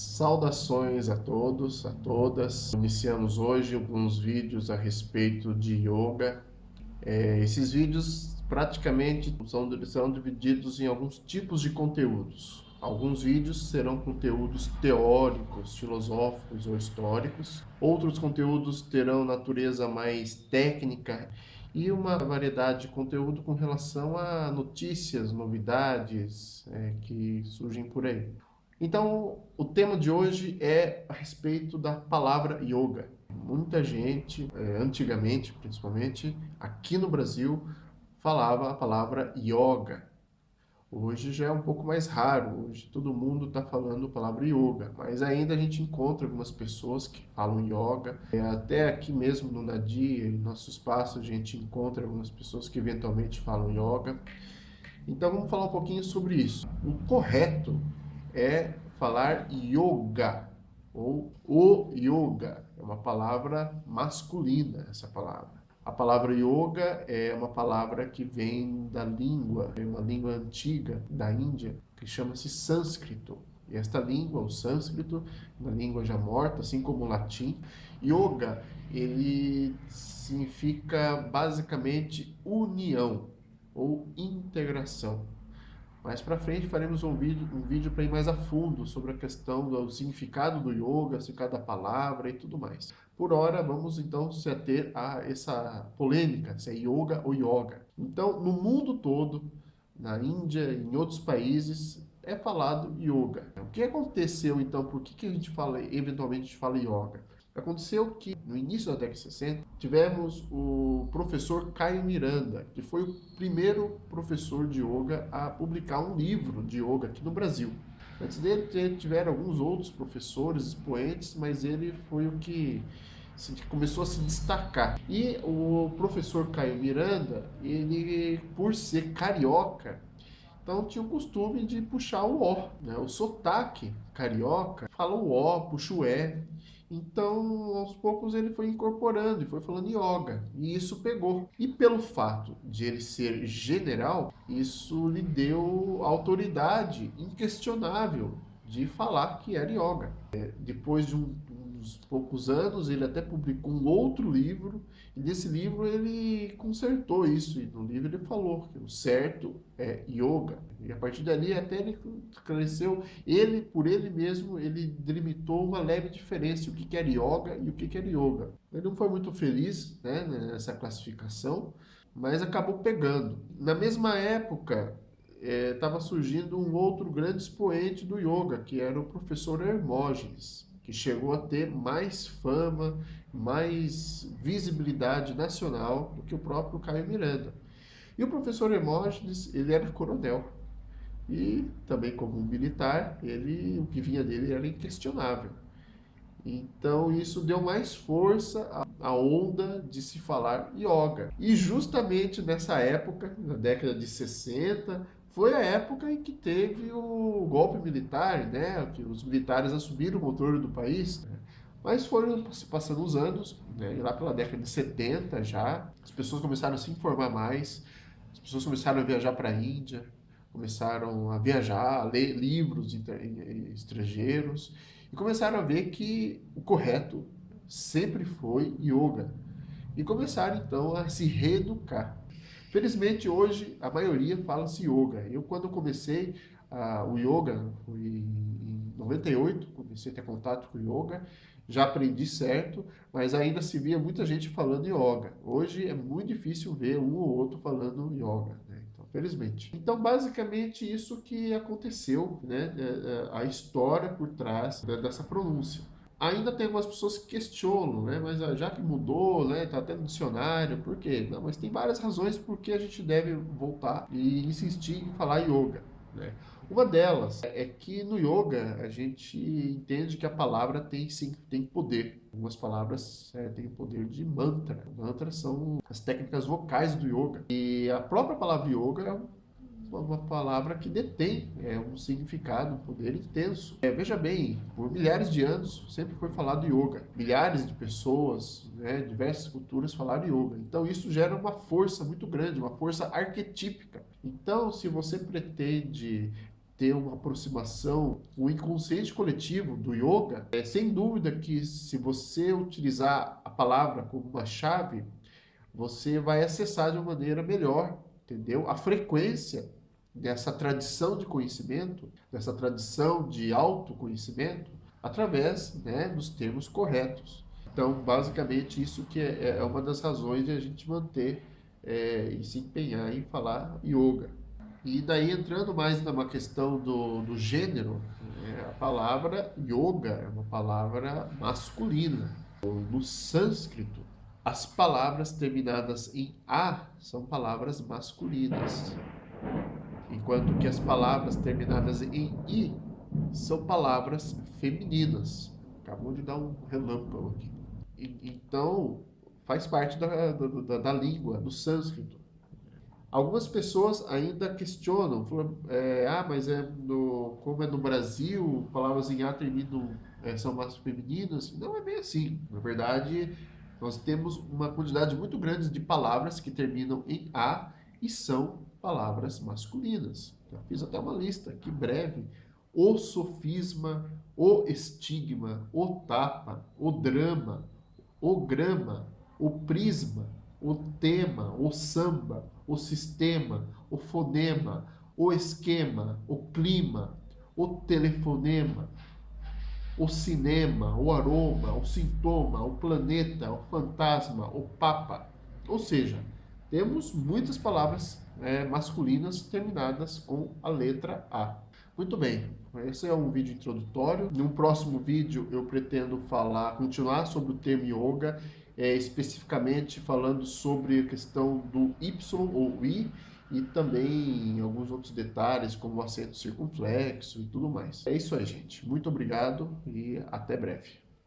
Saudações a todos, a todas. Iniciamos hoje alguns vídeos a respeito de yoga. É, esses vídeos praticamente são, são divididos em alguns tipos de conteúdos. Alguns vídeos serão conteúdos teóricos, filosóficos ou históricos. Outros conteúdos terão natureza mais técnica e uma variedade de conteúdo com relação a notícias, novidades é, que surgem por aí. Então, o tema de hoje é a respeito da palavra yoga. Muita gente, é, antigamente principalmente, aqui no Brasil, falava a palavra yoga. Hoje já é um pouco mais raro, hoje todo mundo está falando a palavra yoga, mas ainda a gente encontra algumas pessoas que falam yoga. É, até aqui mesmo no Nadia, em nosso espaço, a gente encontra algumas pessoas que eventualmente falam yoga. Então vamos falar um pouquinho sobre isso. O correto é falar yoga, ou o yoga. É uma palavra masculina, essa palavra. A palavra yoga é uma palavra que vem da língua, é uma língua antiga da Índia, que chama-se sânscrito. E esta língua, o sânscrito, uma língua já morta, assim como o latim, yoga, ele significa basicamente união ou integração. Mais para frente faremos um vídeo, um vídeo para ir mais a fundo sobre a questão do significado do yoga, significado da palavra e tudo mais. Por hora, vamos então se ater a essa polêmica, se é yoga ou yoga. Então, no mundo todo, na Índia em outros países, é falado yoga. O que aconteceu então? Por que, que a gente fala, eventualmente a gente fala yoga? Aconteceu que, no início da década de 60, tivemos o professor Caio Miranda, que foi o primeiro professor de yoga a publicar um livro de yoga aqui no Brasil. Antes dele, tiveram alguns outros professores, expoentes, mas ele foi o que começou a se destacar. E o professor Caio Miranda, ele, por ser carioca, então tinha o costume de puxar o O, né? o sotaque carioca, fala o O, puxa o E. Então, aos poucos ele foi incorporando e foi falando yoga, e isso pegou. E pelo fato de ele ser general, isso lhe deu autoridade inquestionável de falar que era yoga. É, depois de um, uns poucos anos, ele até publicou um outro livro, e nesse livro ele consertou isso, e no livro ele falou que o certo é yoga. E a partir dali até ele esclareceu, ele, por ele mesmo, ele delimitou uma leve diferença, o que era yoga e o que era yoga. Ele não foi muito feliz né, nessa classificação, mas acabou pegando. Na mesma época, estava é, surgindo um outro grande expoente do yoga, que era o professor Hermógenes, que chegou a ter mais fama, mais visibilidade nacional do que o próprio Caio Miranda. E o professor Hermógenes, ele era coronel. E também como militar, ele, o que vinha dele era inquestionável. Então isso deu mais força à onda de se falar yoga. E justamente nessa época, na década de 60, foi a época em que teve o golpe militar, né, que os militares assumiram o controle do país, né, mas foram se passando os anos, né, e lá pela década de 70 já, as pessoas começaram a se informar mais, as pessoas começaram a viajar para a Índia, começaram a viajar, a ler livros estrangeiros, e começaram a ver que o correto sempre foi yoga. E começaram então a se reeducar. Felizmente hoje a maioria fala-se yoga. Eu quando comecei uh, o yoga, em 98, comecei a ter contato com yoga, já aprendi certo, mas ainda se via muita gente falando yoga. Hoje é muito difícil ver um ou outro falando yoga, né? então, felizmente. Então, basicamente, isso que aconteceu, né? É, é, a história por trás dessa pronúncia. Ainda tem algumas pessoas que questionam, né? Mas ah, já que mudou, né? Tá até no dicionário, por quê? Não, mas tem várias razões por que a gente deve voltar e insistir em falar yoga, né? Uma delas é que no yoga a gente entende que a palavra tem sim tem poder. Algumas palavras é, têm o poder de mantra. Mantras são as técnicas vocais do yoga. E a própria palavra yoga é uma palavra que detém é, um significado, um poder intenso. É, veja bem, por milhares de anos sempre foi falado yoga. Milhares de pessoas, né, diversas culturas falaram yoga. Então isso gera uma força muito grande, uma força arquetípica. Então se você pretende ter uma aproximação, o inconsciente coletivo do yoga, é sem dúvida que se você utilizar a palavra como uma chave, você vai acessar de uma maneira melhor, entendeu? A frequência dessa tradição de conhecimento, dessa tradição de autoconhecimento, através né, dos termos corretos. Então, basicamente, isso que é, é uma das razões de a gente manter é, e se empenhar em falar yoga. E daí entrando mais numa questão do, do gênero, é, a palavra yoga é uma palavra masculina. No sânscrito, as palavras terminadas em A são palavras masculinas, enquanto que as palavras terminadas em I são palavras femininas. Acabou de dar um relâmpago aqui. E, então, faz parte da, da, da, língua, do sânscrito. Algumas pessoas ainda questionam, falam, é, ah, mas é no, como é no Brasil, palavras em A terminam, é, são mais femininas. Não é bem assim. Na verdade, nós temos uma quantidade muito grande de palavras que terminam em A e são palavras masculinas. Já fiz até uma lista aqui breve. O sofisma, o estigma, o tapa, o drama, o grama, o prisma, o tema, o samba, o sistema, o fonema, o esquema, o clima, o telefonema, o cinema, o aroma, o sintoma, o planeta, o fantasma, o papa. Ou seja, temos muitas palavras é, masculinas terminadas com a letra A. Muito bem, esse é um vídeo introdutório. No próximo vídeo eu pretendo falar, continuar sobre o termo yoga é, especificamente falando sobre a questão do Y ou I e também alguns outros detalhes como o acento circunflexo e tudo mais. É isso aí, gente. Muito obrigado e até breve.